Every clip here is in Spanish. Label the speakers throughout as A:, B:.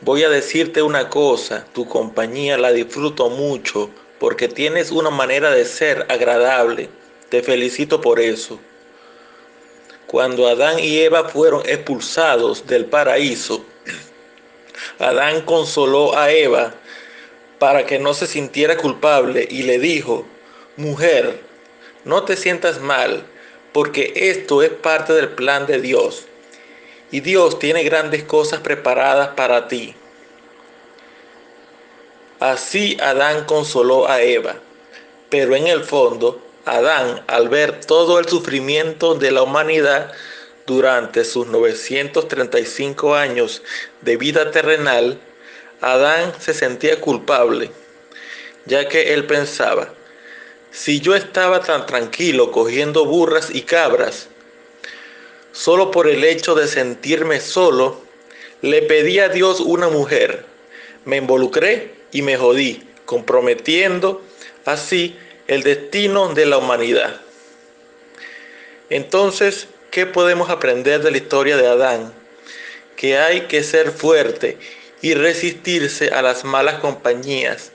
A: Voy a decirte una cosa, tu compañía la disfruto mucho porque tienes una manera de ser agradable. Te felicito por eso. Cuando Adán y Eva fueron expulsados del paraíso, Adán consoló a Eva para que no se sintiera culpable y le dijo, mujer, no te sientas mal, porque esto es parte del plan de Dios y Dios tiene grandes cosas preparadas para ti. Así Adán consoló a Eva, pero en el fondo, Adán, al ver todo el sufrimiento de la humanidad durante sus 935 años de vida terrenal, Adán se sentía culpable, ya que él pensaba, si yo estaba tan tranquilo cogiendo burras y cabras, Solo por el hecho de sentirme solo, le pedí a Dios una mujer. Me involucré y me jodí, comprometiendo así el destino de la humanidad. Entonces, ¿qué podemos aprender de la historia de Adán? Que hay que ser fuerte y resistirse a las malas compañías,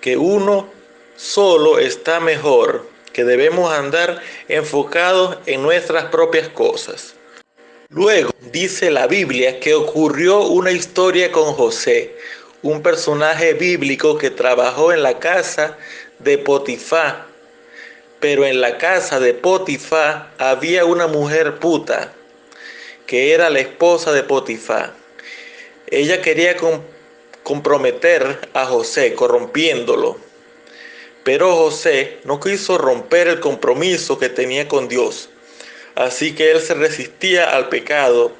A: que uno solo está mejor que debemos andar enfocados en nuestras propias cosas. Luego dice la Biblia que ocurrió una historia con José, un personaje bíblico que trabajó en la casa de Potifá. Pero en la casa de Potifá había una mujer puta, que era la esposa de Potifá. Ella quería comprometer a José, corrompiéndolo. Pero José no quiso romper el compromiso que tenía con Dios, así que él se resistía al pecado,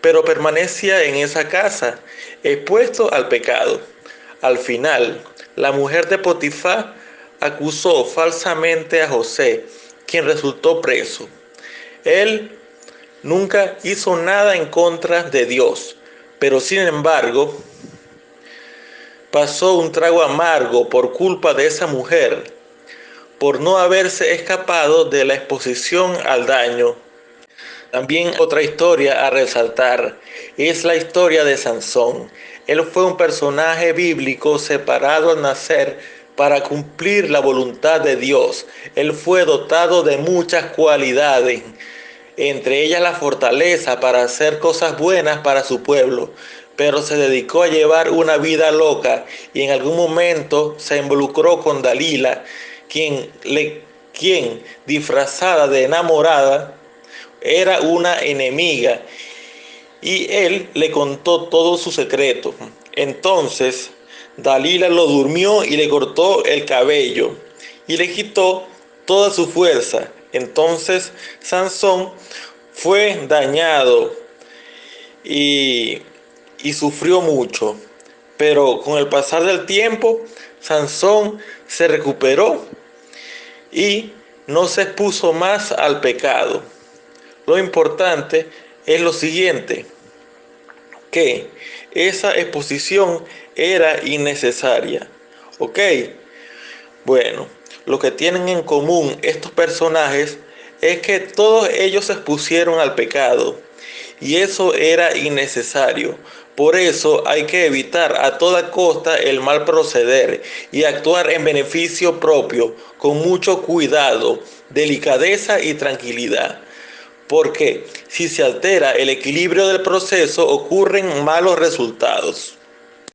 A: pero permanecía en esa casa, expuesto al pecado. Al final, la mujer de Potifar acusó falsamente a José, quien resultó preso. Él nunca hizo nada en contra de Dios, pero sin embargo, pasó un trago amargo por culpa de esa mujer, por no haberse escapado de la exposición al daño. También otra historia a resaltar es la historia de Sansón. Él fue un personaje bíblico separado al nacer para cumplir la voluntad de Dios. Él fue dotado de muchas cualidades, entre ellas la fortaleza para hacer cosas buenas para su pueblo pero se dedicó a llevar una vida loca y en algún momento se involucró con Dalila, quien, le, quien disfrazada de enamorada era una enemiga y él le contó todo su secreto. Entonces Dalila lo durmió y le cortó el cabello y le quitó toda su fuerza. Entonces Sansón fue dañado y y sufrió mucho. Pero con el pasar del tiempo, Sansón se recuperó y no se expuso más al pecado. Lo importante es lo siguiente, que esa exposición era innecesaria. ¿Ok? Bueno, lo que tienen en común estos personajes es que todos ellos se expusieron al pecado y eso era innecesario. Por eso hay que evitar a toda costa el mal proceder y actuar en beneficio propio con mucho cuidado, delicadeza y tranquilidad. Porque si se altera el equilibrio del proceso ocurren malos resultados.